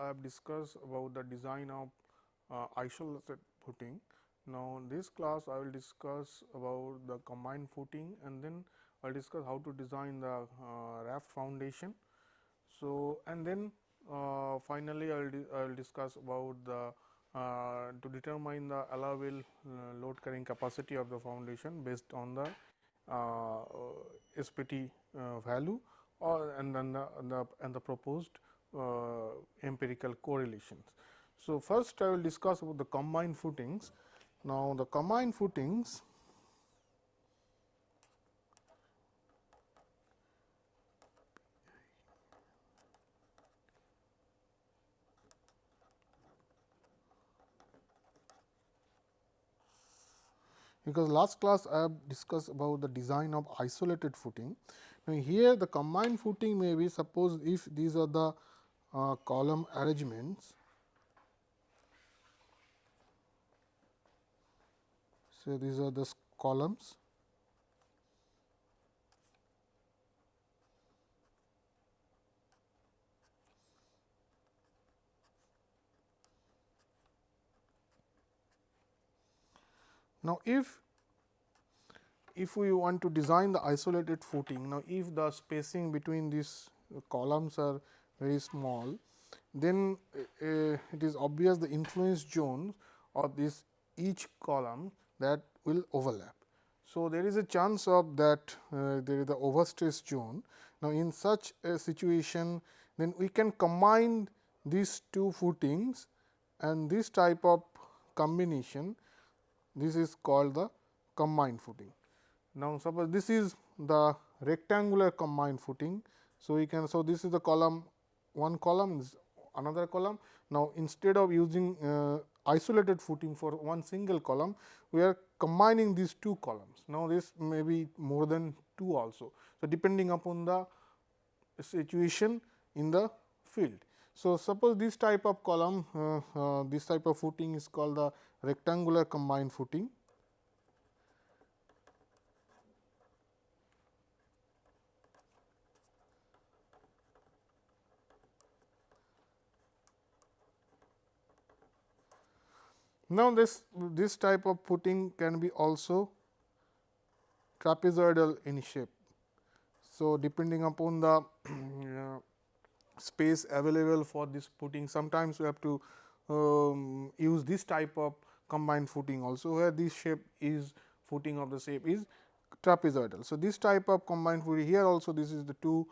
I have discussed about the design of uh, isolated footing. Now, in this class I will discuss about the combined footing and then I will discuss how to design the uh, raft foundation. So, and then uh, finally, I will, I will discuss about the uh, to determine the allowable uh, load carrying capacity of the foundation based on the uh, SPT uh, value or and then the, the and the proposed Uh, empirical correlations. So, first I will discuss about the combined footings. Now, the combined footings because last class I have discussed about the design of isolated footing. Now, here the combined footing may be suppose if these are the uh, column arrangements. So, these are the columns Now, if if we want to design the isolated footing, now if the spacing between these columns are very small, then uh, it is obvious the influence zone of this each column that will overlap. So, there is a chance of that uh, there is the overstress zone. Now, in such a situation then we can combine these two footings and this type of combination this is called the combined footing. Now, suppose this is the rectangular combined footing. So, we can so this is the column one column is another column. Now, instead of using uh, isolated footing for one single column, we are combining these two columns. Now, this may be more than 2 also. So, depending upon the situation in the field. So, suppose this type of column, uh, uh, this type of footing is called the rectangular combined footing. Now, this this type of footing can be also trapezoidal in shape. So, depending upon the uh, space available for this footing. Sometimes we have to um, use this type of combined footing also where this shape is footing of the shape is trapezoidal. So, this type of combined footing here also this is the two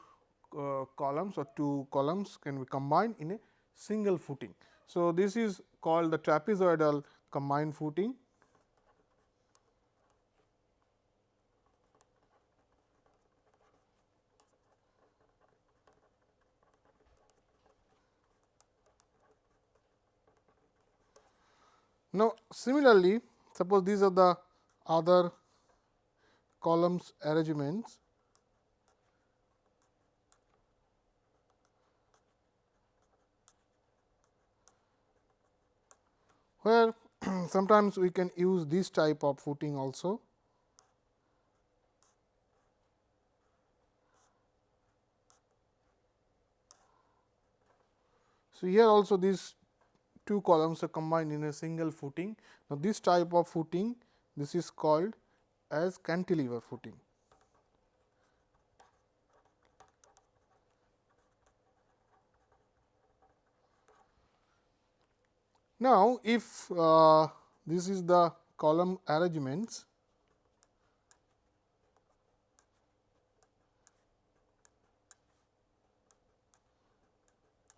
uh, columns or two columns can be combined in a single footing. So, this is called the trapezoidal combined footing. Now, similarly, suppose these are the other columns arrangements where sometimes we can use this type of footing also. So, here also these two columns are combined in a single footing. Now, this type of footing this is called as cantilever footing. Now, if uh, this is the column arrangements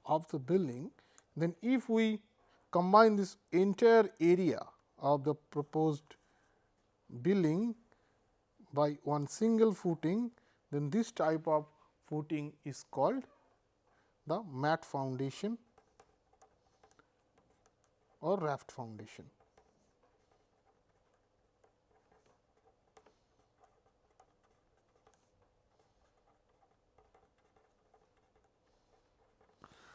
of the building, then if we combine this entire area of the proposed building by one single footing, then this type of footing is called the mat foundation or raft foundation.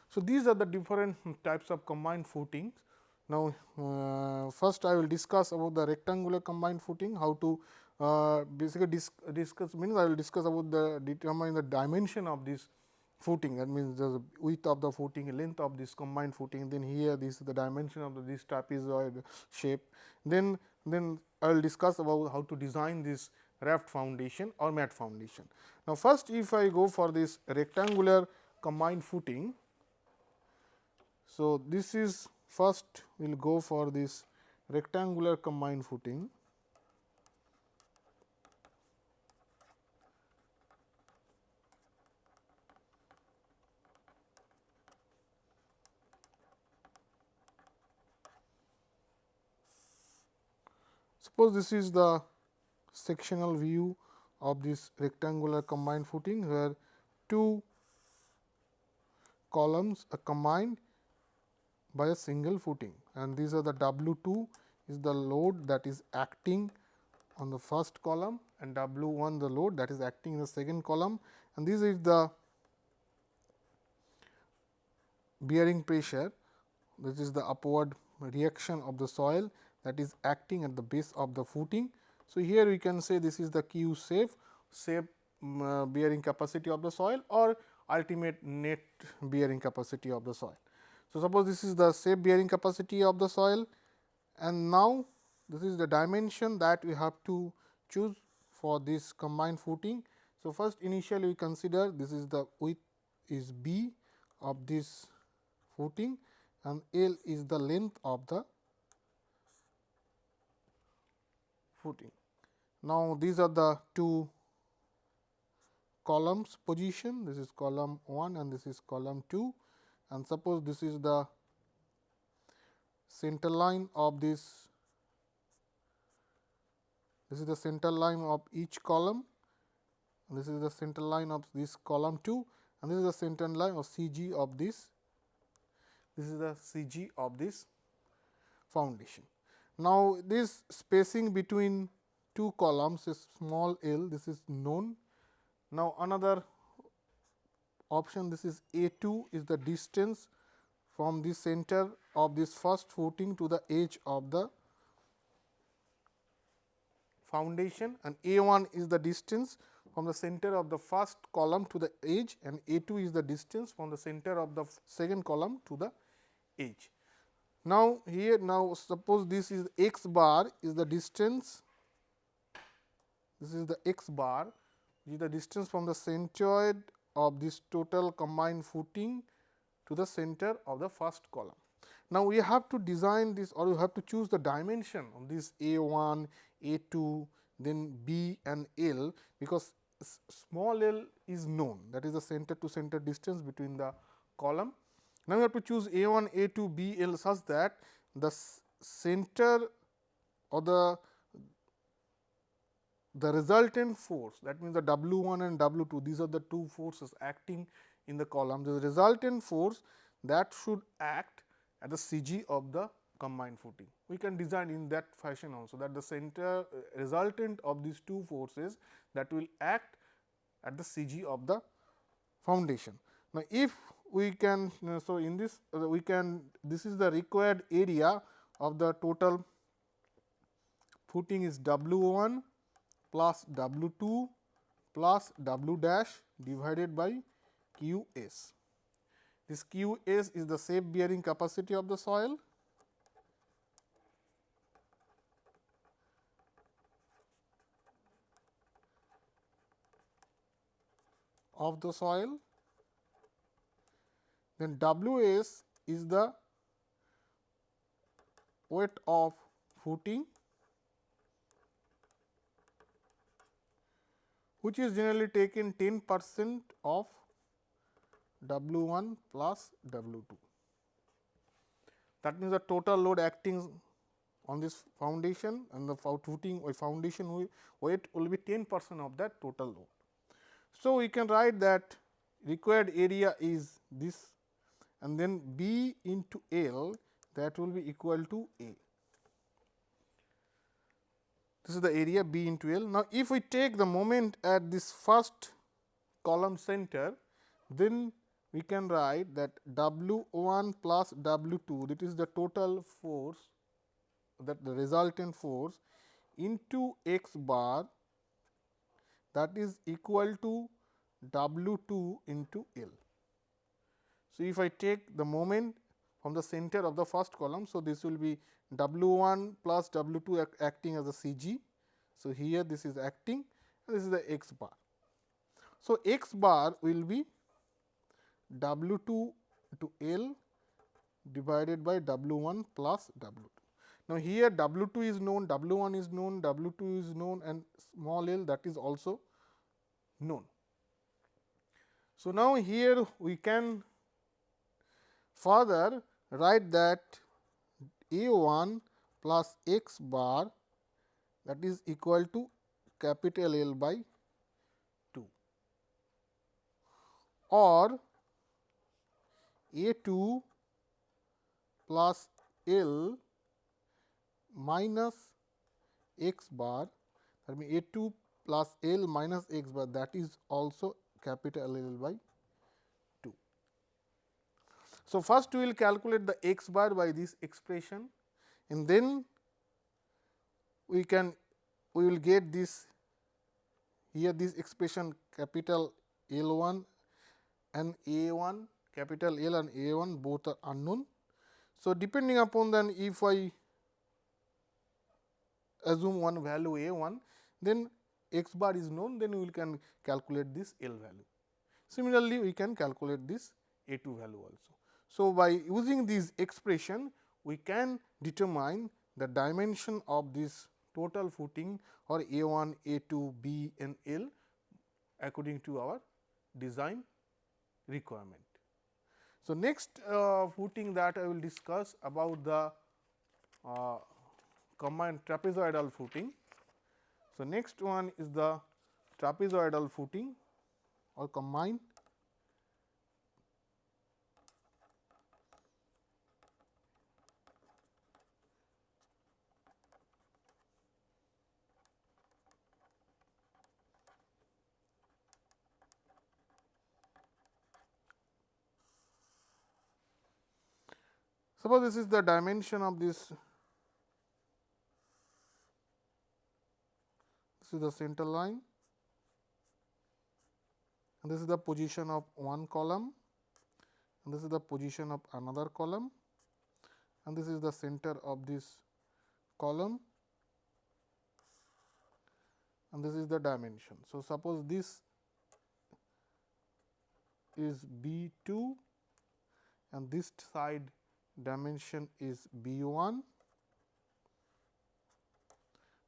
So, these are the different types of combined footings. Now, uh, first I will discuss about the rectangular combined footing, how to uh, basically dis discuss means I will discuss about the determine the dimension of this footing that means the width of the footing length of this combined footing then here this is the dimension of the, this trapezoid shape then then I will discuss about how to design this raft foundation or mat foundation. Now, first if I go for this rectangular combined footing. So, this is first we will go for this rectangular combined footing. Suppose this is the sectional view of this rectangular combined footing, where two columns are combined by a single footing and these are the W 2 is the load that is acting on the first column and W 1 the load that is acting in the second column and this is the bearing pressure this is the upward reaction of the soil that is acting at the base of the footing. So, here we can say this is the Q safe, shape um, uh, bearing capacity of the soil or ultimate net bearing capacity of the soil. So, suppose this is the safe bearing capacity of the soil and now this is the dimension that we have to choose for this combined footing. So, first initially we consider this is the width is b of this footing and L is the length of the footing. Now, these are the two columns position this is column 1 and this is column 2 and suppose this is the center line of this this is the center line of each column this is the center line of this column 2 and this is the center line of CG of this this is the CG of this foundation. Now, this spacing between two columns is small l this is known. Now, another option this is A 2 is the distance from the center of this first footing to the edge of the foundation and A 1 is the distance from the center of the first column to the edge and A 2 is the distance from the center of the second column to the edge. Now, here now suppose this is x bar is the distance this is the x bar is the distance from the centroid of this total combined footing to the center of the first column. Now, we have to design this or we have to choose the dimension of this A 1, A 2, then B and L, because small l is known that is the center to center distance between the column. Now, we have to choose A 1, A 2, B, L such that the center or the the resultant force that means the W 1 and W 2 these are the two forces acting in the column the resultant force that should act at the CG of the combined footing. We can design in that fashion also that the center uh, resultant of these two forces that will act at the CG of the foundation. Now, if we can uh, so in this uh, we can this is the required area of the total footing is W 1 plus W 2 plus W dash divided by Q s. This Q s is the safe bearing capacity of the soil of the soil then W s is the weight of footing which is generally taken 10 percent of W 1 plus W 2. That means, the total load acting on this foundation and the footing or uh, foundation weight will be 10 percent of that total load. So, we can write that required area is this and then B into L that will be equal to A. This is the area B into L. Now, if we take the moment at this first column center, then we can write that W 1 plus W 2 that is the total force that the resultant force into x bar that is equal to W 2 into L. So, if I take the moment from the center of the first column. So, this will be W 1 plus W 2 acting as a C g. So, here this is acting and this is the x bar. So, x bar will be W 2 to L divided by W 1 plus W 2. Now, here W 2 is known, W 1 is known, W 2 is known and small l that is also known. So, now here we can further write that A 1 plus x bar that is equal to capital L by 2 or A 2 plus L minus x bar that means A 2 plus L minus x bar that is also capital L by 2. So, first we will calculate the x bar by this expression and then we can we will get this here this expression capital L 1 and A 1 capital L and A 1 both are unknown. So, depending upon then if I assume one value A 1 then x bar is known then we can calculate this L value. Similarly, we can calculate this A 2 value also. So, by using this expression we can determine the dimension of this total footing or A 1, A 2, B and L according to our design requirement. So, next uh, footing that I will discuss about the uh, combined trapezoidal footing. So, next one is the trapezoidal footing or combined Suppose this is the dimension of this, this is the center line and this is the position of one column and this is the position of another column and this is the center of this column and this is the dimension. So, suppose this is B 2 and this side dimension is B 1,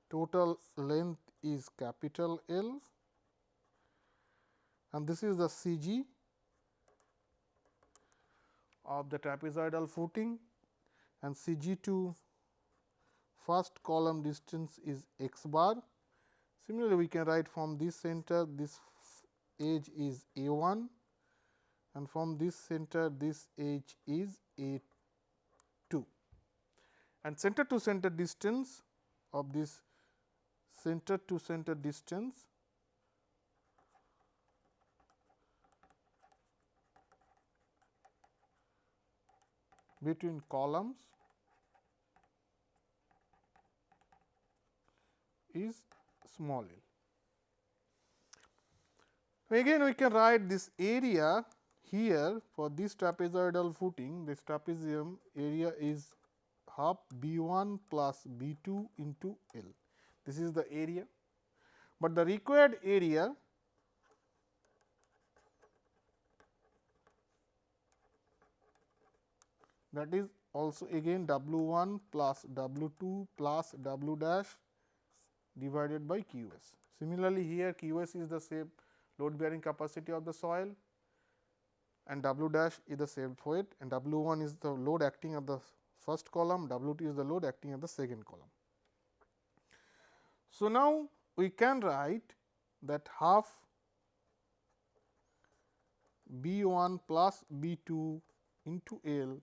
total length is capital L. And this is the C g of the trapezoidal footing. And C g to first column distance is x bar. Similarly, we can write from this center this edge is A 1 and from this center this edge is A and center to center distance of this center to center distance between columns is small l. Again we can write this area here for this trapezoidal footing this trapezium area is half B 1 plus B 2 into L. This is the area, but the required area that is also again W 1 plus W 2 plus W dash divided by Q s. Similarly, here Q s is the same load bearing capacity of the soil and W dash is the same weight and W 1 is the load acting at the first column, W t is the load acting at the second column. So, now we can write that half B 1 plus B 2 into L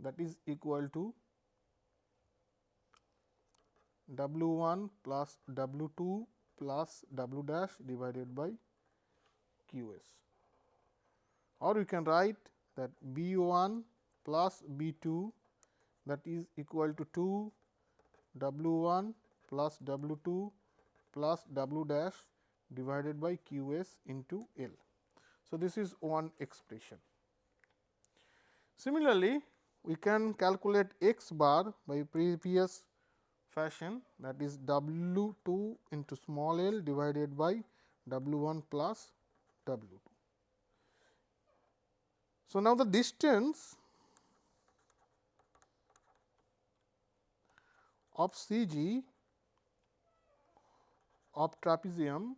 that is equal to W 1 plus W 2 plus W dash divided by Q s or we can write that B 1 plus B 2 that is equal to 2 W 1 plus W 2 plus W dash divided by Q s into L. So, this is one expression. Similarly, we can calculate x bar by previous fashion that is W 2 into small l divided by W 1 plus W 2. So, now the distance of C g of trapezium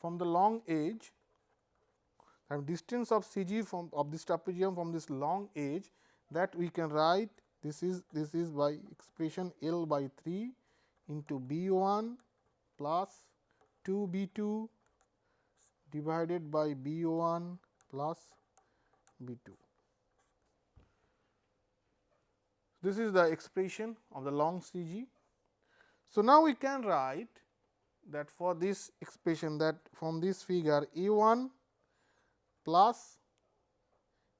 from the long edge and distance of C g from of this trapezium from this long edge that we can write this is this is by expression L by 3 into B 1 plus 2 B 2 divided by B 1 plus B 2. This is the expression of the long C g. So, now we can write that for this expression that from this figure E 1 plus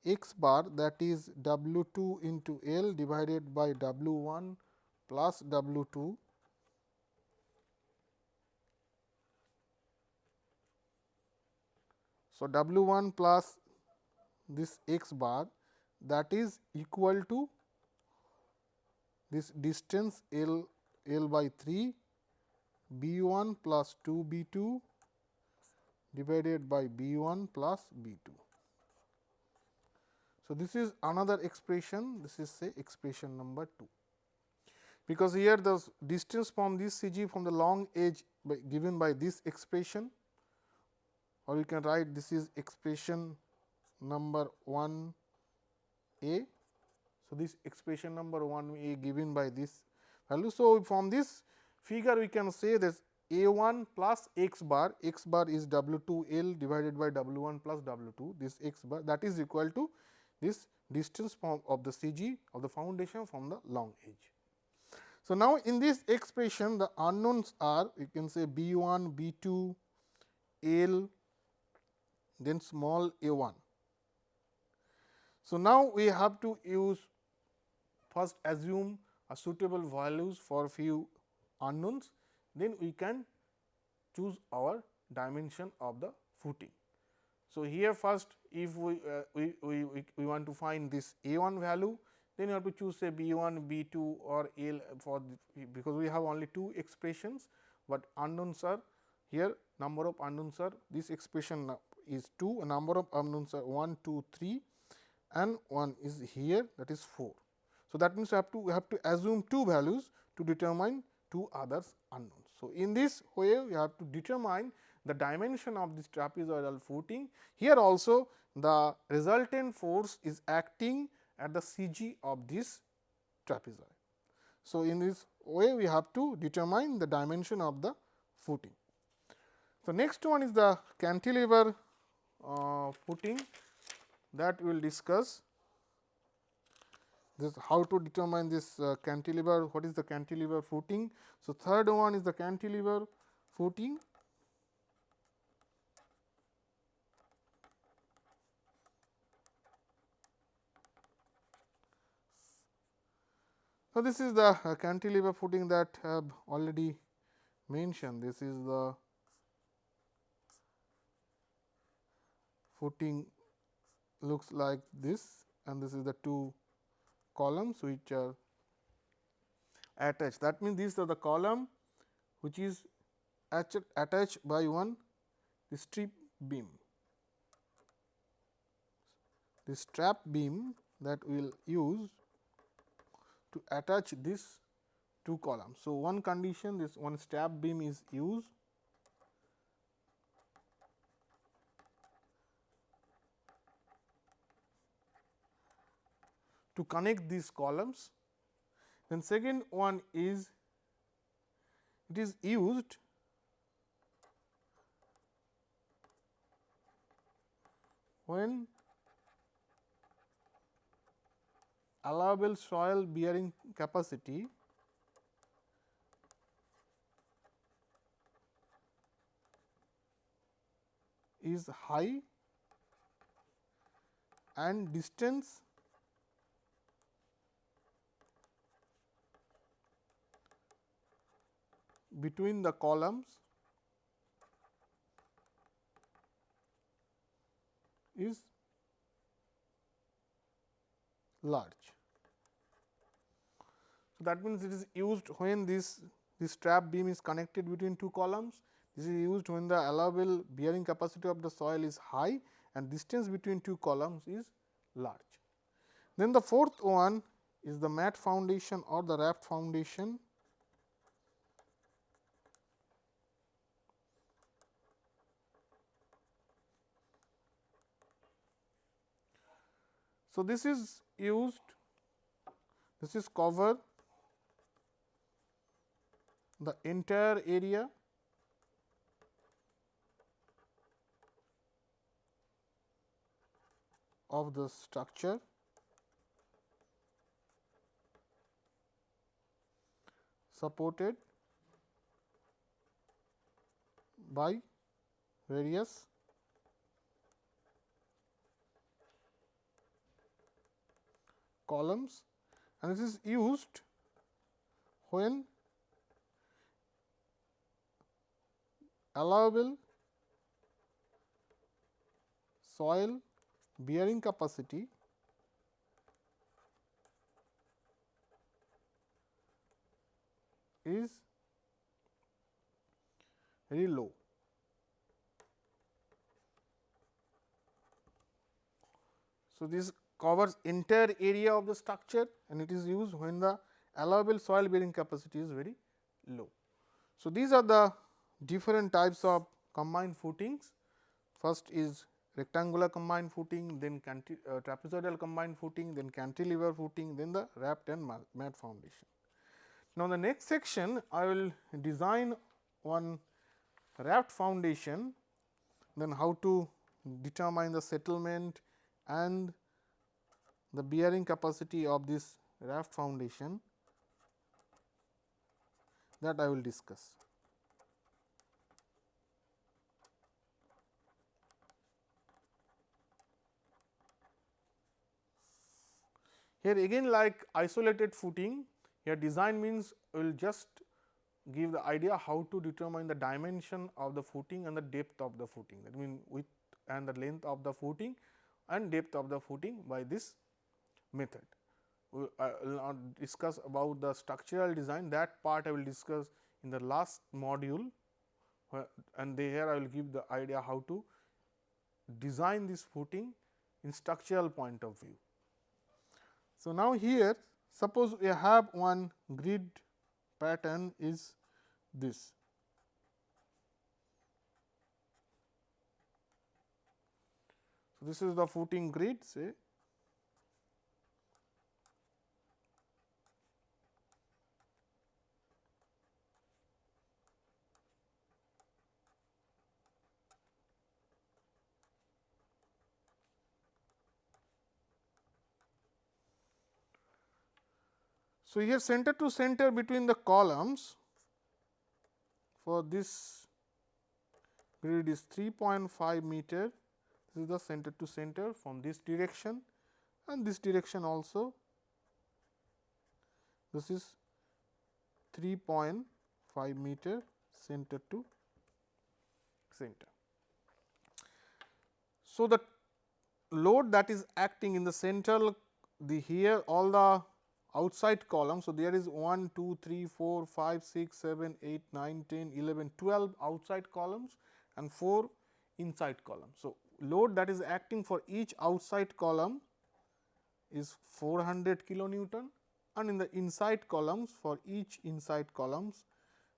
x bar that is W 2 into L divided by W 1 plus W 2 So, W 1 plus this x bar that is equal to this distance L L by 3 B 1 plus 2 B 2 divided by B 1 plus B 2. So, this is another expression this is say expression number 2 because here the distance from this C g from the long edge by given by this expression or you can write this is expression number 1 a. So, this expression number 1 a given by this value. So, from this figure we can say this a 1 plus x bar, x bar is W 2 L divided by W 1 plus W 2 this x bar that is equal to this distance from of the C g of the foundation from the long edge. So, now in this expression the unknowns are you can say B 1, B 2, L then small a 1. So, now we have to use first assume a suitable values for few unknowns, then we can choose our dimension of the footing. So, here first if we, uh, we, we, we, want to find this a 1 value, then you have to choose say b 1, b 2 or L for the, because we have only two expressions, but unknowns are here number of unknowns are this expression is 2 a number of unknowns are 1 2 3 and 1 is here that is 4. So, that means, we have to we have to assume two values to determine two others unknown. So, in this way we have to determine the dimension of this trapezoidal footing. Here also the resultant force is acting at the C g of this trapezoid. So, in this way we have to determine the dimension of the footing. So, next one is the cantilever uh, footing that we will discuss this how to determine this uh, cantilever, what is the cantilever footing. So, third one is the cantilever footing. So, this is the uh, cantilever footing that I have already mentioned. This is the footing looks like this and this is the two columns which are attached. That means, these are the column which is attached by one the strip beam. The strap beam that we will use to attach this two columns. So, one condition this one strap beam is used to connect these columns. Then second one is it is used when allowable soil bearing capacity is high and distance between the columns is large. So, that means it is used when this this strap beam is connected between two columns. This is used when the allowable bearing capacity of the soil is high and distance between two columns is large. Then the fourth one is the mat foundation or the raft foundation. So, this is used, this is cover the entire area. Of the structure. Supported by various columns and this is used when allowable soil bearing capacity is very low. So, this covers entire area of the structure and it is used when the allowable soil bearing capacity is very low. So, these are the different types of combined footings. First is rectangular combined footing, then uh, trapezoidal combined footing, then cantilever footing, then the raft and mat foundation. Now, the next section I will design one raft foundation, then how to determine the settlement and the bearing capacity of this raft foundation that I will discuss. Here again like isolated footing here design means will just give the idea how to determine the dimension of the footing and the depth of the footing that means width and the length of the footing and depth of the footing by this method. Uh, we, I will not discuss about the structural design that part I will discuss in the last module and here I will give the idea how to design this footing in structural point of view. So, now here suppose we have one grid pattern is this. So, this is the footing grid say So, here center to center between the columns for this grid is 3.5 meter this is the center to center from this direction and this direction also this is 3.5 meter center to center. So, the load that is acting in the central the here all the outside column. So, there is 1, 2, 3, 4, 5, 6, 7, 8, 9, 10, 11, 12 outside columns and 4 inside columns. So, load that is acting for each outside column is 400 kilonewton and in the inside columns for each inside columns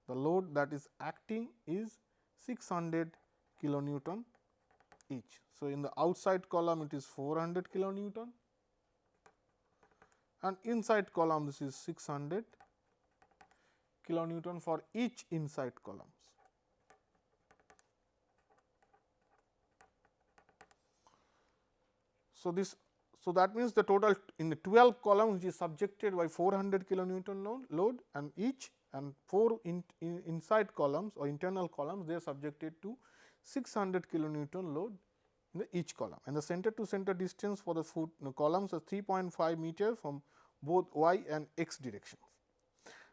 the load that is acting is 600 kilonewton each. So, in the outside column it is 400 kilonewton and inside column this is 600 kilonewton for each inside columns. So, this so that means the total in the 12 columns is subjected by 400 kilonewton load, load and each and 4 in, in inside columns or internal columns they are subjected to 600 kilonewton load in the each column and the center to center distance for the foot columns are 3.5 meter from both y and x directions.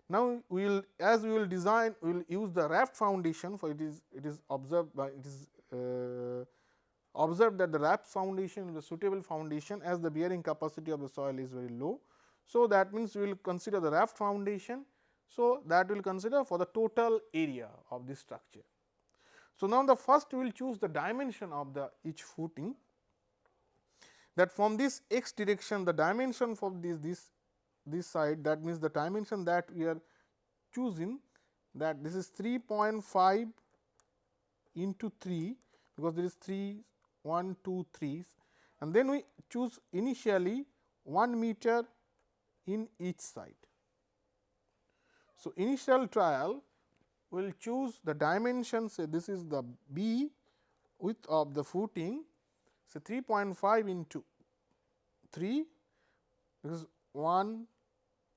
Now, we will as we will design we will use the raft foundation for it is it is observed by it is uh, observed that the raft foundation is a suitable foundation as the bearing capacity of the soil is very low. So, that means we will consider the raft foundation. So, that will consider for the total area of this structure. So, now the first we will choose the dimension of the each footing that from this x direction the dimension for this this this side that means the dimension that we are choosing that this is 3.5 into 3 because there is 3 1 2 3 and then we choose initially 1 meter in each side. So, initial trial will choose the dimension say this is the B width of the footing say 3.5 into 3 this is 1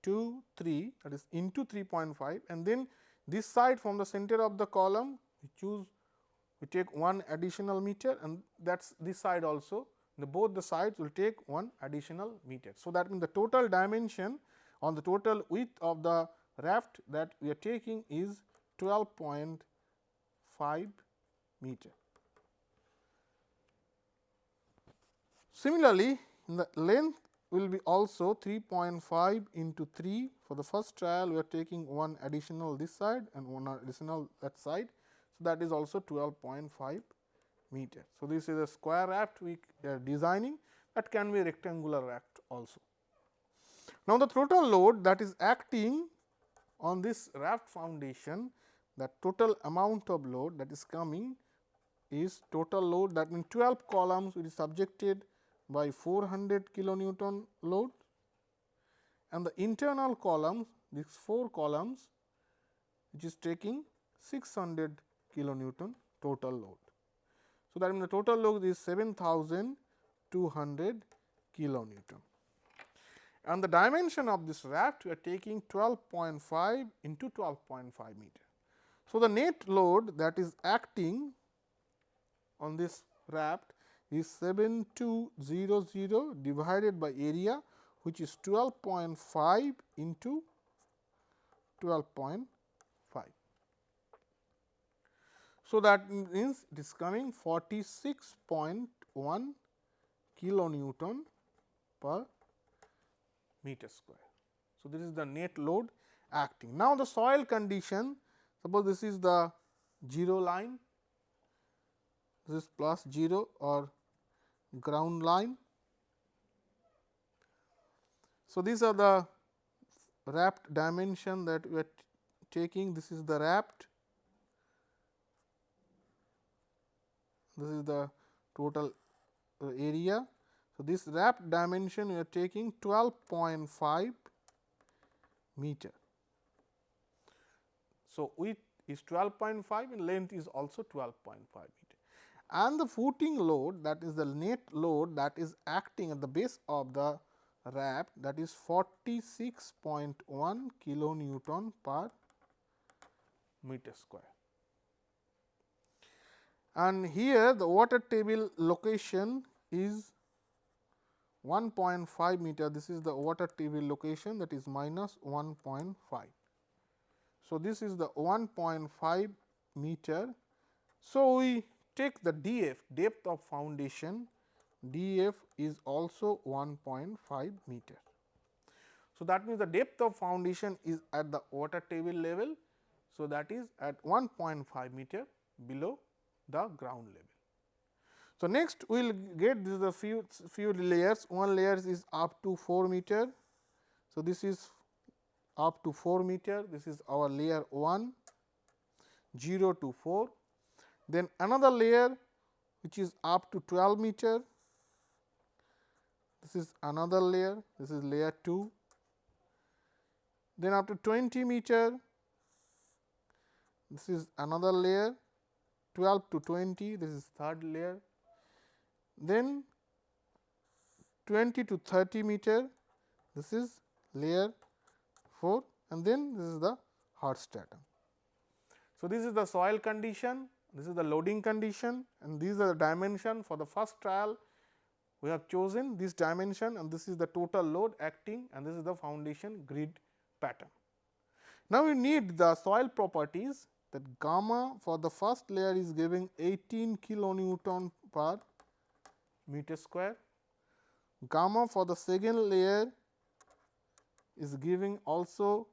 2 3 that is into 3.5 and then this side from the center of the column we choose we take one additional meter and that is this side also the both the sides will take one additional meter. So, that means the total dimension on the total width of the raft that we are taking is 12.5 meter. Similarly, the length will be also 3.5 into 3 for the first trial we are taking one additional this side and one additional that side. So, that is also 12.5 meter. So, this is a square raft we are designing that can be rectangular raft also. Now, the total load that is acting on this raft foundation the total amount of load that is coming is total load that means 12 columns will be subjected by 400 kilonewton load and the internal columns these 4 columns which is taking 600 kilonewton total load. So, that means the total load is 7200 kilonewton and the dimension of this raft we are taking 12.5 into 12.5 meter. So, the net load that is acting on this raft is 7200 divided by area which is 12.5 into 12.5. So, that means it is coming 46.1 kilonewton per meter square. So, this is the net load acting. Now, the soil condition suppose this is the 0 line, this is plus 0 or ground line. So, these are the raft dimension that we are taking this is the raft, this is the total area. So, this raft dimension we are taking 12.5 meter. So, width is 12.5 and length is also 12.5 meter. And the footing load that is the net load that is acting at the base of the raft that is 46.1 kilonewton per meter square. And here the water table location is 1.5 meter. This is the water table location that is minus 1.5. So, this is the 1.5 meter. So, we take the df depth of foundation df is also 1.5 meter. So, that means the depth of foundation is at the water table level. So, that is at 1.5 meter below the ground level. So, next we will get this the few few layers one layer is up to 4 meter. So, this is up to 4 meter this is our layer 1 0 to 4 then another layer which is up to 12 meter this is another layer this is layer 2 then after 20 meter this is another layer 12 to 20 this is third layer. Then 20 to 30 meter this is layer 4 and then this is the hard stratum. So, this is the soil condition, this is the loading condition and these are the dimension for the first trial we have chosen this dimension and this is the total load acting and this is the foundation grid pattern. Now, we need the soil properties that gamma for the first layer is giving 18 kilonewton per meter square, gamma for the second layer is giving also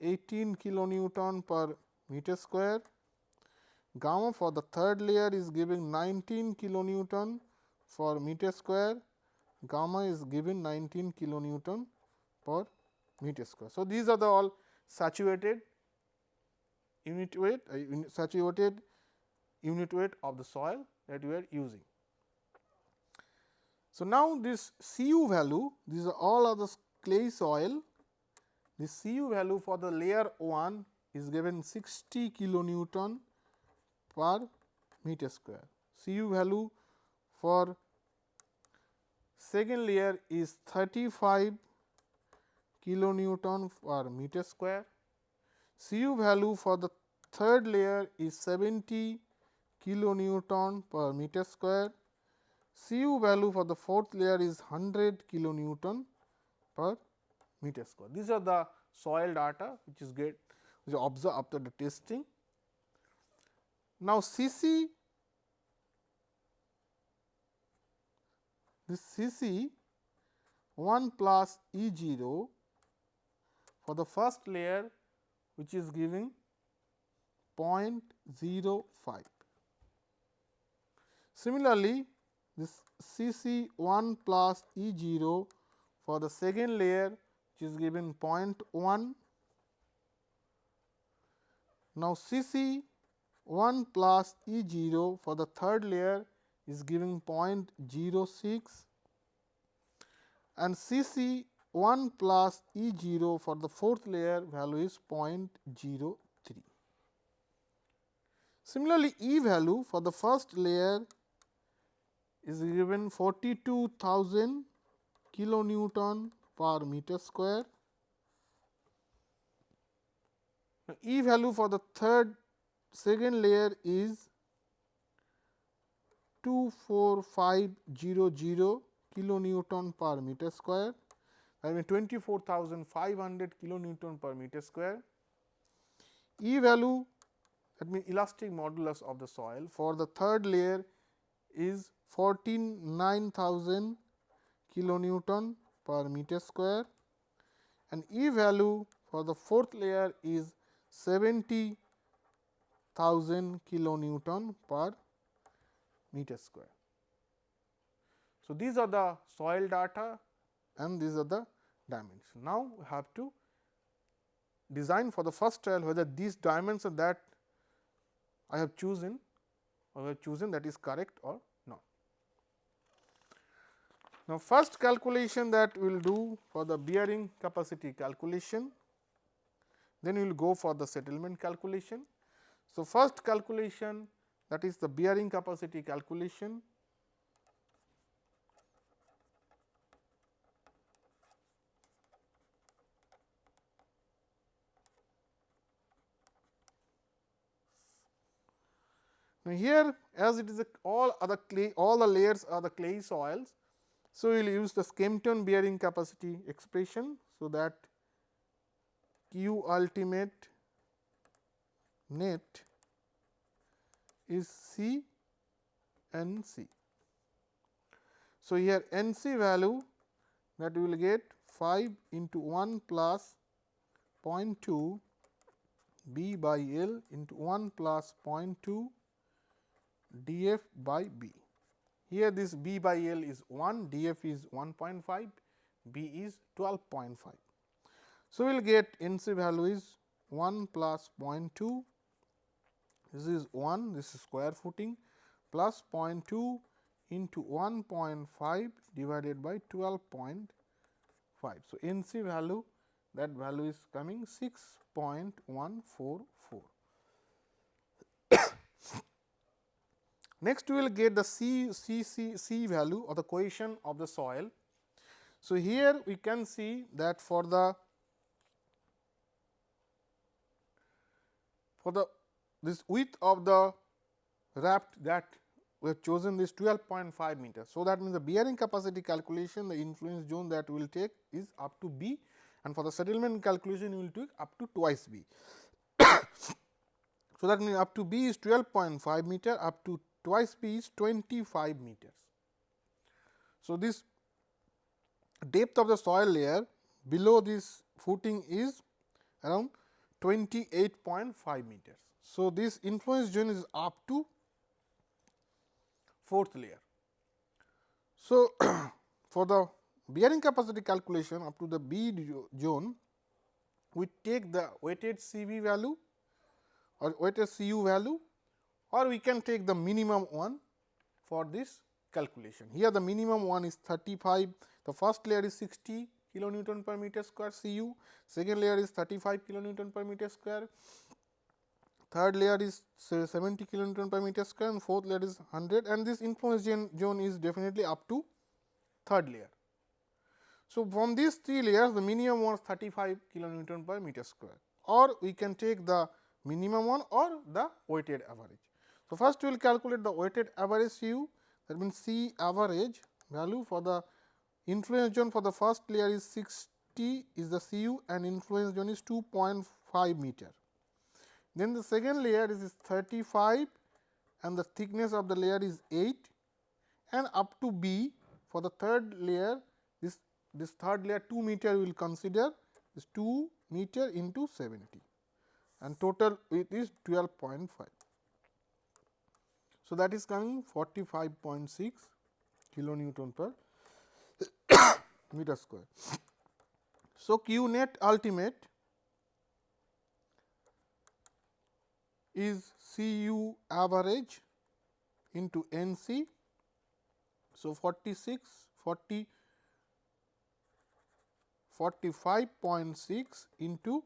18 kilonewton per meter square, gamma for the third layer is giving 19 kilonewton for meter square, gamma is given 19 kilonewton per meter square. So, these are the all saturated unit weight uh, saturated unit weight of the soil that we are using. So, now this Cu value these are all of the clay soil the Cu value for the layer 1 is given 60 kilonewton per meter square. Cu value for second layer is 35 kilonewton per meter square. Cu value for the third layer is 70 kilonewton per meter square. Cu value for the fourth layer is 100 kilonewton per meter square. These are the soil data which is get which observed after the testing. Now, C c this C c 1 plus E 0 for the first layer which is giving 0.05. Similarly, this C c 1 plus E 0 for the second layer which is given 0.1. Now, C c 1 plus E 0 for the third layer is giving 0.06 and C c 1 plus E 0 for the fourth layer value is 0.03. Similarly, E value for the first layer is given 42,000 kilonewton per meter square. Now, E value for the third second layer is 24500 kilonewton per meter square that means 24,500 kilonewton per meter square. E value that means elastic modulus of the soil for the third layer is 149,000 kilonewton per meter square and E value for the fourth layer is 70,000 kilonewton per meter square. So, these are the soil data and these are the dimensions. Now, we have to design for the first trial whether these dimensions that I have chosen or have chosen that is correct or. Now, first calculation that we will do for the bearing capacity calculation, then we will go for the settlement calculation. So, first calculation that is the bearing capacity calculation Now, here as it is all other clay all the layers are the clay soils. So, we will use the Skempton bearing capacity expression. So, that Q ultimate net is C N C. So, here N C value that we will get 5 into 1 plus 0.2 B by L into 1 plus 0.2 df by b. Here this b by L is 1, df is 1.5, b is 12.5. So, we will get NC value is 1 plus 0.2, this is 1, this is square footing plus 0.2 into 1.5 divided by 12.5. So, NC value that value is coming 6.144. Next, we will get the C, C, C, C value or the cohesion of the soil. So, here we can see that for the for the this width of the raft that we have chosen this 12.5 meters. So, that means the bearing capacity calculation the influence zone that we will take is up to B and for the settlement calculation you will take up to twice b. so, that means up to b is 12.5 meter up to twice b is 25 meters. So, this depth of the soil layer below this footing is around 28.5 meters. So, this influence zone is up to fourth layer. So, for the bearing capacity calculation up to the B zone, we take the weighted Cu value or weighted CU value or we can take the minimum one for this calculation. Here the minimum one is 35, the first layer is 60 kilonewton per meter square Cu, second layer is 35 kilonewton per meter square, third layer is 70 kilonewton per meter square and fourth layer is 100 and this influence zone is definitely up to third layer. So, from these three layers the minimum was 35 kilonewton per meter square or we can take the minimum one or the weighted average. So, first we will calculate the weighted average Cu that means C average value for the influence zone for the first layer is 60 is the Cu and influence zone is 2.5 meter. Then the second layer is 35 and the thickness of the layer is 8 and up to B for the third layer this this third layer 2 meter we will consider is 2 meter into 70 and total it is 12.5. So, that is coming 45.6 kilonewton per meter square. So, Q net ultimate is C u average into N c. So, 46 40 45.6 into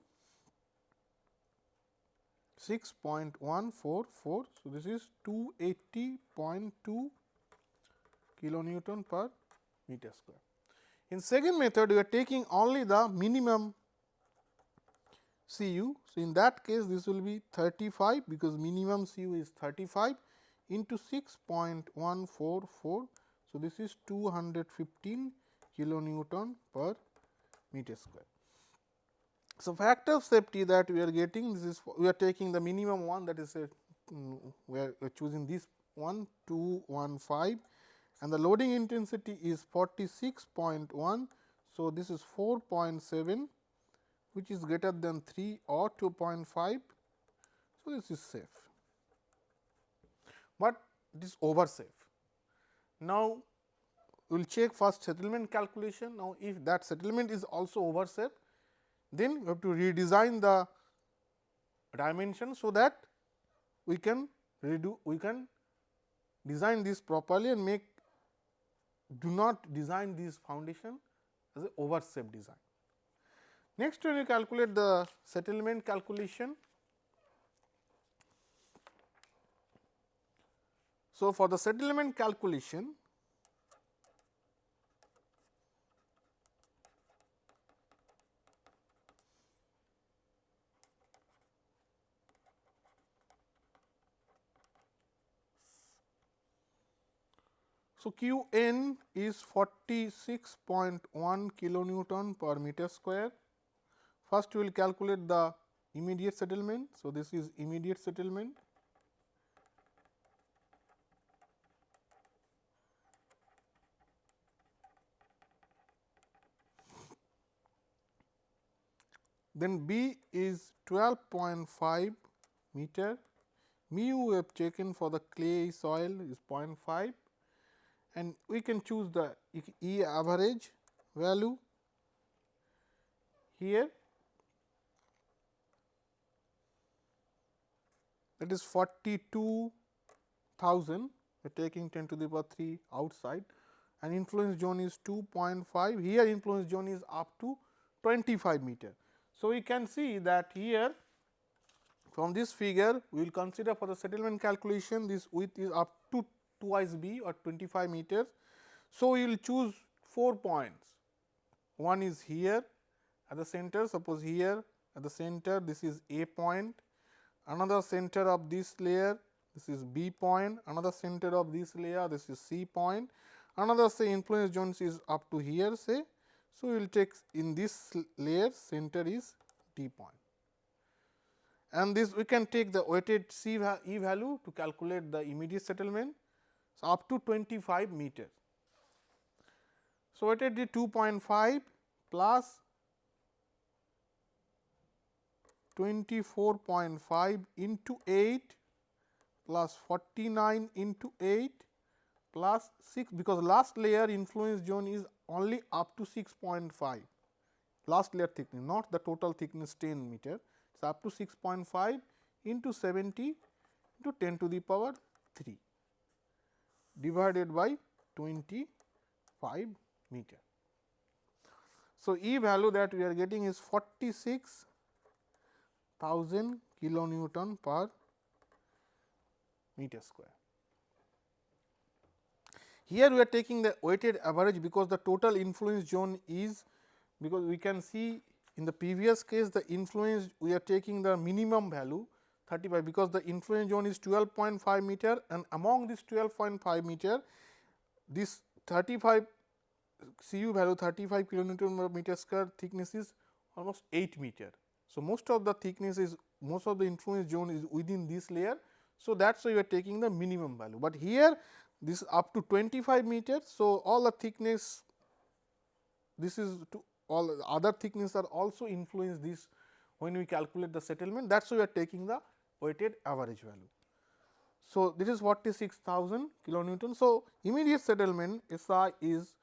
6.144. So, this is 280.2 kilonewton per meter square. In second method, we are taking only the minimum Cu. So, in that case this will be 35 because minimum Cu is 35 into 6.144. So, this is 215 kilonewton per meter square. So, factor of safety that we are getting this is we are taking the minimum one that is a um, we are choosing this one 215 and the loading intensity is 46.1. So, this is 4.7 which is greater than 3 or 2.5. So, this is safe, but it is over safe. Now, we will check first settlement calculation. Now, if that settlement is also over safe, then we have to redesign the dimension. So, that we can redo we can design this properly and make do not design this foundation as a over safe design. Next when you calculate the settlement calculation. So, for the settlement calculation So, Q n is 46.1 kilonewton per meter square. First, we will calculate the immediate settlement. So, this is immediate settlement. Then B is 12.5 meter, mu we have taken for the clay soil is 0.5 and we can choose the E average value here. That is 42,000 we are taking 10 to the power 3 outside. And influence zone is 2.5 here influence zone is up to 25 meter. So, we can see that here from this figure we will consider for the settlement calculation this width is up to twice b or 25 meters. So, we will choose 4 points. One is here at the center suppose here at the center this is a point. Another center of this layer this is b point. Another center of this layer this is c point. Another say influence zones is up to here say. So, we will take in this layer center is D point. And this we can take the weighted C E value to calculate the immediate settlement so up to 25 meter. So, weighted D 2.5 plus 24.5 into 8 plus 49 into 8 plus 6 because last layer influence zone is only up to 6.5 last layer thickness not the total thickness 10 meter. Is up to 6.5 into 70 into 10 to the power 3 divided by 25 meter. So, E value that we are getting is 46,000 kilonewton per meter square. Here we are taking the weighted average because the total influence zone is because we can see in the previous case the influence we are taking the minimum value 35 because the influence zone is 12.5 meter and among this 12.5 meter this 35 Cu value 35 kilonewton meter square thickness is almost 8 meter. So, most of the thickness is most of the influence zone is within this layer. So, that is why you are taking the minimum value, but here this is up to 25 meter. So, all the thickness this is to all other thickness are also influence this when we calculate the settlement that is why we are taking the weighted average value. So, this is 46,000 kilonewton. So, immediate settlement SI is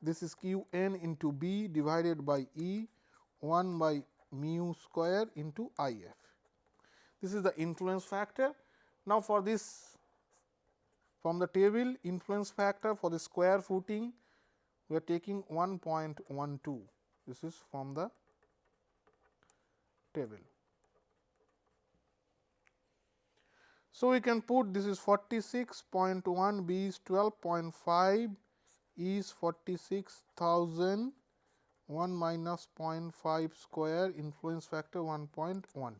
this is q n into b divided by E 1 by mu square into I f. This is the influence factor. Now, for this from the table influence factor for the square footing we are taking 1.12 this is from the table. So, we can put this is 46.1 B is 12.5 E is 46,000 1 minus 0.5 square influence factor 1.12.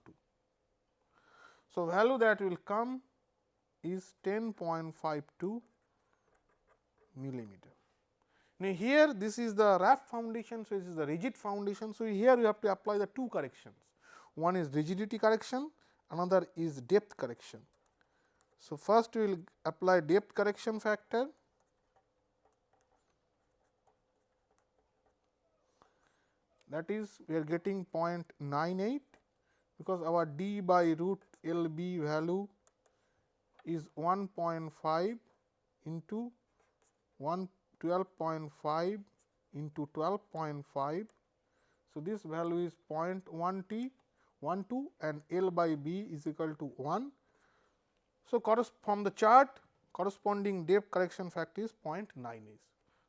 So, value that will come is 10.52 millimeter. Now, here this is the raft foundation. So, this is the rigid foundation. So, here we have to apply the two corrections. One is rigidity correction, another is depth correction. So, first we will apply depth correction factor that is we are getting 0.98 because our d by root L b value is 1.5 into 1 12.5 into 12.5. So, this value is 0.1 t 1 2 and L by b is equal to 1. So, from the chart corresponding depth correction factor is 0.9 is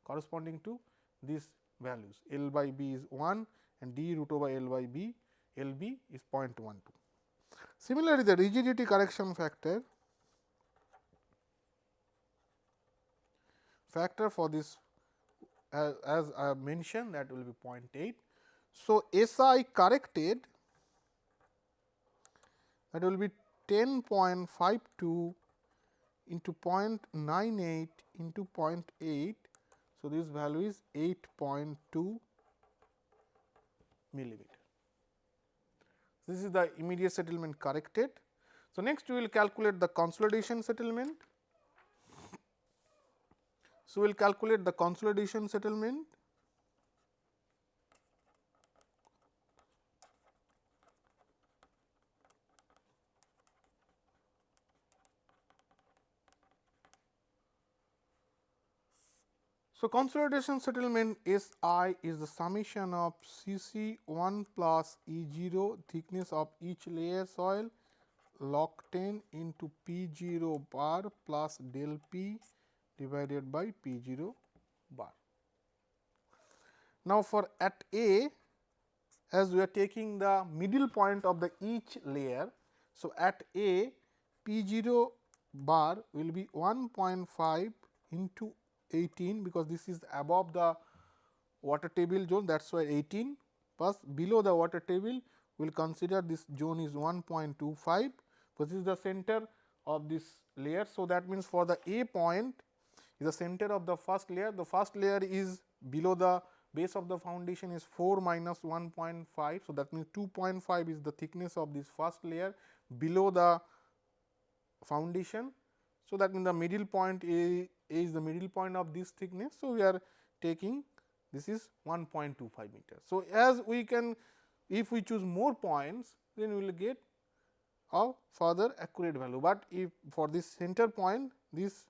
corresponding to these values L by b is 1 and d root over L by b L b is 0.12. Similarly, the rigidity correction factor factor for this as, as I have mentioned that will be 0.8. So, SI corrected that will be 10.52 into 0.98 into 0.8. So, this value is 8.2 millimeter. This is the immediate settlement corrected. So, next we will calculate the consolidation settlement. So, we will calculate the consolidation settlement. So, consolidation settlement S i is the summation of C c 1 plus E 0 thickness of each layer soil log 10 into P 0 bar plus del P divided by P 0 bar. Now, for at A as we are taking the middle point of the each layer. So, at A P 0 bar will be 1.5 into 18 because this is above the water table zone that is why 18 plus below the water table we will consider this zone is 1.25 because this is the center of this layer. So, that means, for the A point is the center of the first layer. The first layer is below the base of the foundation is 4 minus 1.5. So, that means 2.5 is the thickness of this first layer below the foundation. So, that means the middle point A, A is the middle point of this thickness. So, we are taking this is 1.25 meter. So, as we can if we choose more points then we will get a further accurate value, but if for this center point this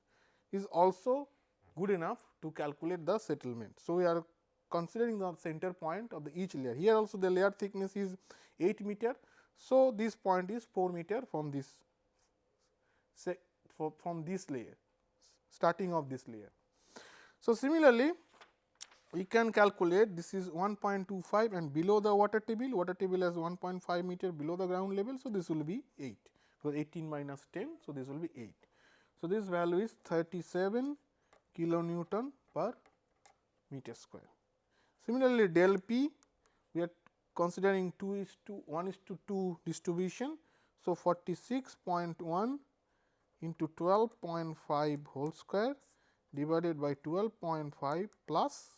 is also good enough to calculate the settlement. So, we are considering the center point of the each layer. Here also the layer thickness is 8 meter. So, this point is 4 meter from this say from this layer starting of this layer. So, similarly, we can calculate this is 1.25 and below the water table, water table has 1.5 meter below the ground level. So, this will be 8 because 18 minus 10. So, this will be 8. So, this value is 37 kilonewton per meter square. Similarly, del p we are considering 2 is to 1 is to 2 distribution. So, 46.1 into 12.5 whole square divided by 12.5 plus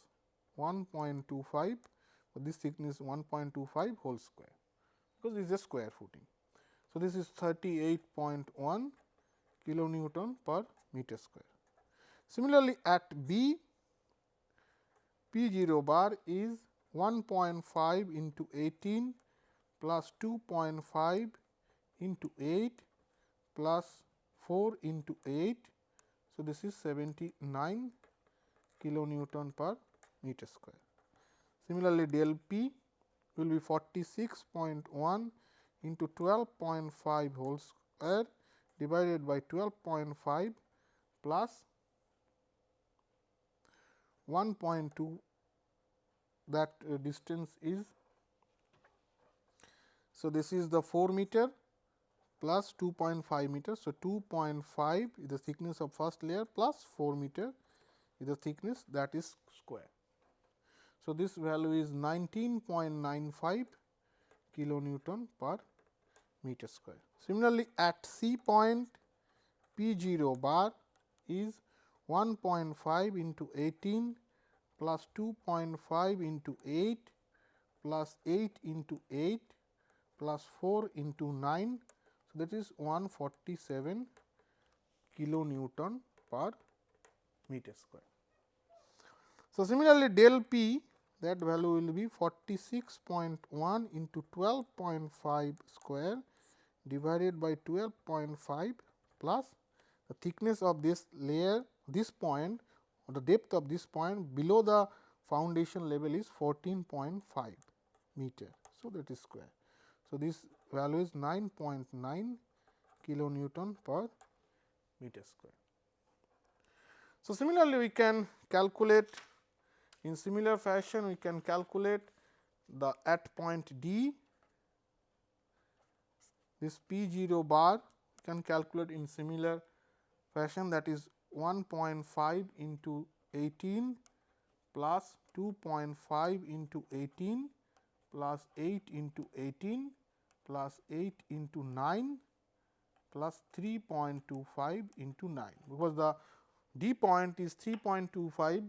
1.25 this thickness 1.25 whole square because this is a square footing. So, this is 38.1 kilonewton per meter square. Similarly, at B P 0 bar is 1.5 into 18 plus 2.5 into 8 plus 4 into 8. So, this is 79 kilonewton per meter square. Similarly, del P will be 46.1 into 12.5 whole square divided by 12.5 plus 1.2 that uh, distance is. So, this is the 4 meter plus 2.5 meter. So, 2.5 is the thickness of first layer plus 4 meter is the thickness that is square. So, this value is 19.95 kilonewton per meter square. Similarly, at C point P 0 bar is 1.5 into 18 plus 2.5 into 8 plus 8 into 8 plus 4 into 9. So, that is 147 kilonewton per meter square. So, similarly, del P that value will be 46.1 into 12.5 square divided by 12.5 plus the thickness of this layer this point or the depth of this point below the foundation level is 14.5 meter. So, that is square. So, this value is 9.9 kilonewton per meter square. So, similarly, we can calculate in similar fashion, we can calculate the at point D, this P 0 bar can calculate in similar fashion that is 1.5 into 18 plus 2.5 into 18 plus 8 into 18 plus 8 into 9 plus 3.25 into 9 because the D point is 3.25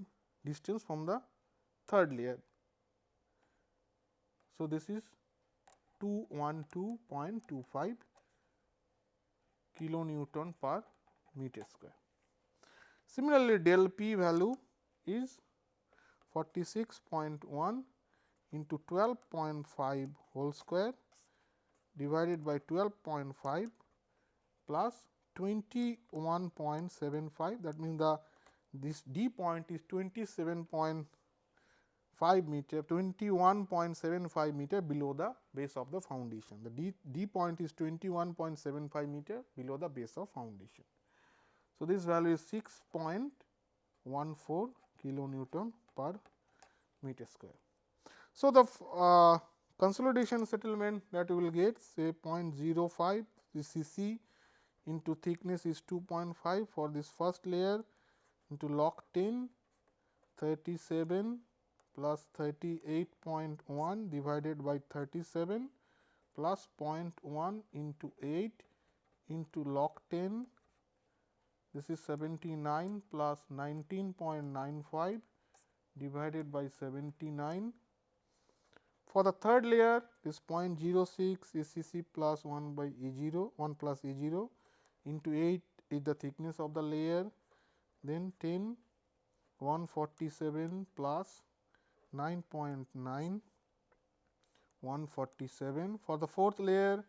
distance from the third layer. So, this is 212.25 kilonewton per meter square. Similarly, del p value is 46.1 into 12.5 whole square divided by 12.5 plus 21.75 that means the this D point is 27.5 meter 21.75 meter below the base of the foundation. The D, D point is 21.75 meter below the base of foundation. So, this value is 6.14 kilonewton per meter square. So, the uh, consolidation settlement that we will get say 0.05 this C into thickness is 2.5 for this first layer into log 10 37 plus 38.1 divided by 37 plus 0.1 into 8 into log 10 this is 79 plus 19.95 divided by 79. For the third layer this 0.06 is C c plus 1 by E 0 1 plus E 0 into 8 is the thickness of the layer then 10 147 plus 9.9 147 for the fourth layer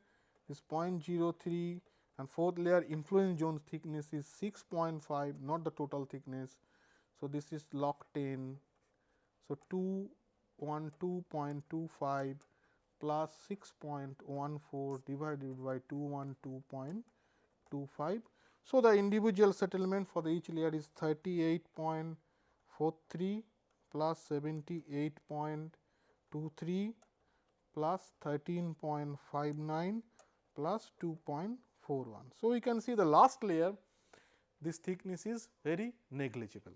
is 0.03 and fourth layer influence zone thickness is 6.5 not the total thickness. So, this is log 10. So, 212.25 plus 6.14 divided by 212.25. So, the individual settlement for the each layer is 38.43 plus 78.23 plus 13.59 plus 2.41. So, we can see the last layer this thickness is very negligible.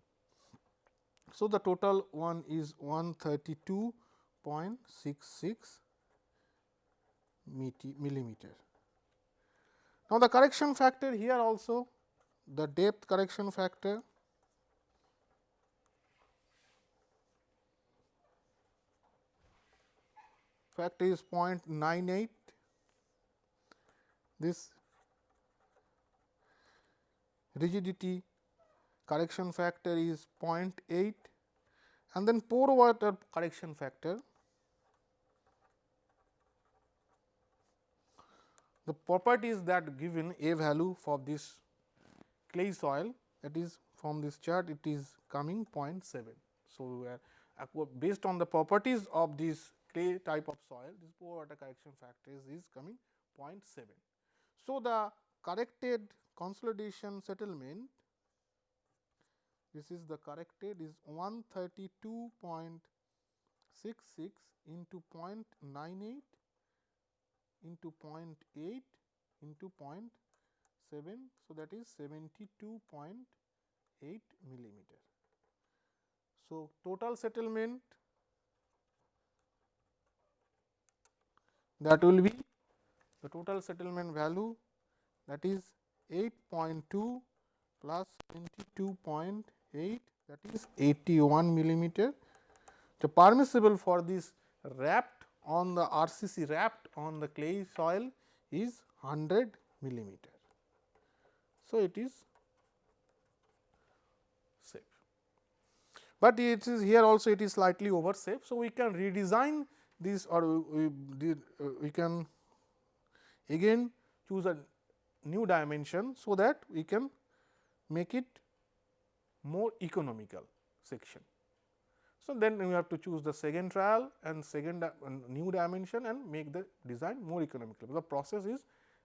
So, the total one is 132.66 millimeter. Now, the correction factor here also the depth correction factor factor is 0.98 this rigidity correction factor is 0.8 and then pore water correction factor. The properties that given a value for this clay soil that is from this chart it is coming 0.7. So, we are based on the properties of this clay type of soil this pore water correction factor is, is coming 0.7. So, the corrected consolidation settlement this is the corrected is 132.66 into 0.98 into 0.8 into 0.7. So, that is 72.8 millimeter. So, total settlement that will be the total settlement value that is 8.2 plus 22.8 that is 81 millimeter. The permissible for this raft on the RCC raft on the clay soil is 100 millimeter. So, it is safe, but it is here also it is slightly over safe. So, we can redesign this or we, we, uh, we can again choose a new dimension. So, that we can make it more economical section. So, then we have to choose the second trial and second uh, new dimension and make the design more economical. The process is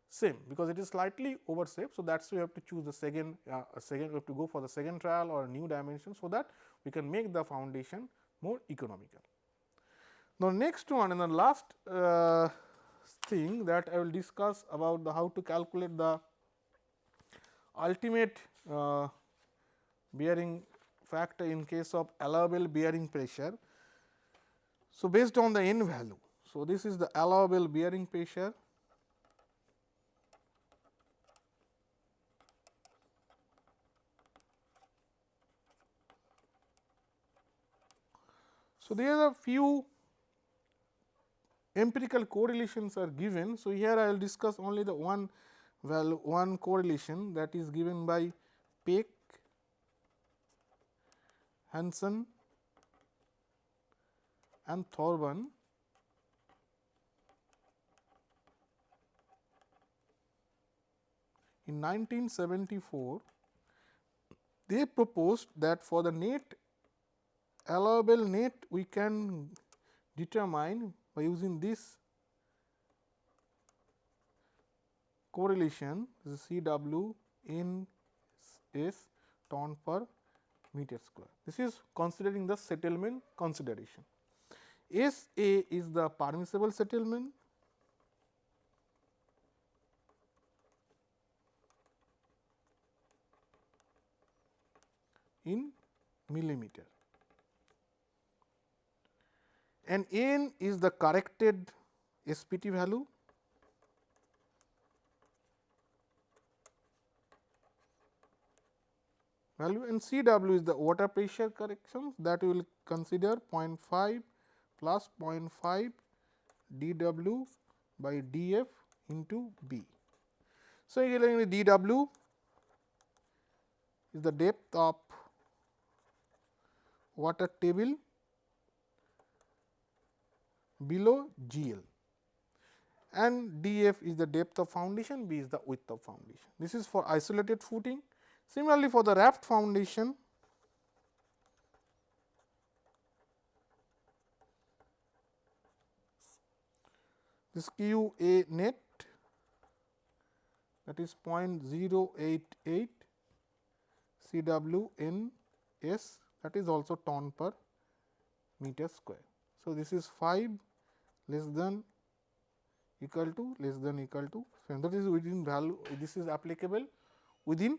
same because it is slightly over safe. So, that is why we have to choose the second uh, second we have to go for the second trial or new dimension. So, that we can make the foundation more economical. Now, next one and the last uh, thing that I will discuss about the how to calculate the ultimate uh, bearing factor in case of allowable bearing pressure. So, based on the n value. So, this is the allowable bearing pressure So, there are a few empirical correlations are given. So, here I will discuss only the one value one correlation that is given by Peck, Hanson and Thornburn. In 1974, they proposed that for the net allowable net we can determine by using this correlation C w in S ton per meter square. This is considering the settlement consideration. S A is the permissible settlement in millimeter and n is the corrected SPT value value and C w is the water pressure correction that we will consider 0.5 plus 0.5 d w by d f into B. So, again d w is the depth of water table below G L and d f is the depth of foundation, B is the width of foundation. This is for isolated footing. Similarly, for the raft foundation, this q a net that is 0.088 C w n s that is also ton per meter square. So, this is 5 less than equal to less than equal to so that is within value this is applicable within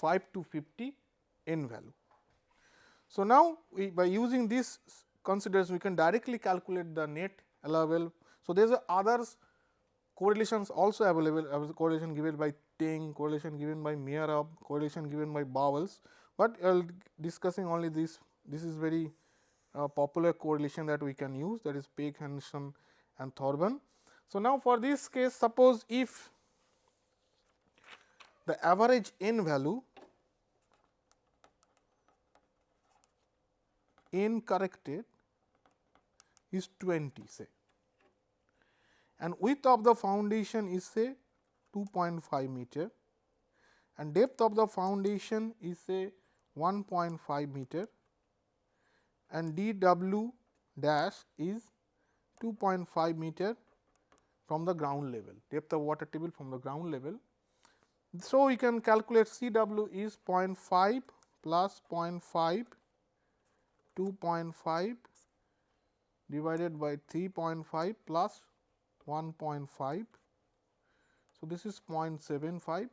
5 to 50 n value. So, now we by using this consideration we can directly calculate the net allowable. So, there is others correlations also available correlation given by Teng, correlation given by Meyerhof, correlation given by Bowles, but I will discussing only this this is very uh, popular correlation that we can use that is Peck, Henderson and Thornburn. So, now for this case suppose if the average n value n corrected is 20 say. And width of the foundation is say 2.5 meter. And depth of the foundation is say 1.5 meter. And d w dash is 2.5 meter from the ground level, depth of water table from the ground level. So, we can calculate C w is 0.5 plus 0.5 2.5 divided by 3.5 plus 1.5. So, this is 0.75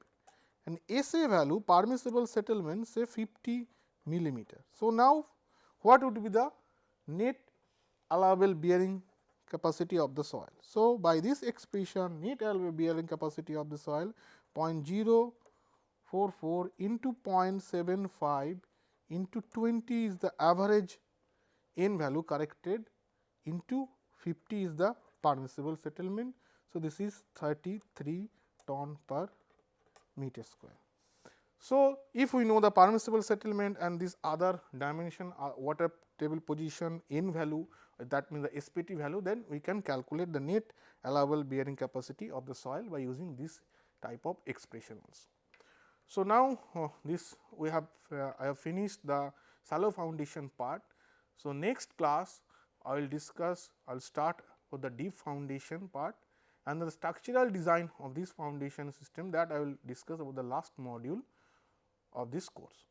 and SA value permissible settlement say 50 millimeter. So, now what would be the net allowable bearing capacity of the soil. So, by this expression net allowable bearing capacity of the soil 0.044 into 0.75 into 20 is the average n value corrected into 50 is the permissible settlement. So, this is 33 ton per meter square. So, if we know the permissible settlement and this other dimension uh, water table position n value that means the SPT value then we can calculate the net allowable bearing capacity of the soil by using this type of expression also. So, now uh, this we have uh, I have finished the shallow foundation part. So, next class I will discuss I will start with the deep foundation part and the structural design of this foundation system that I will discuss about the last module of this course.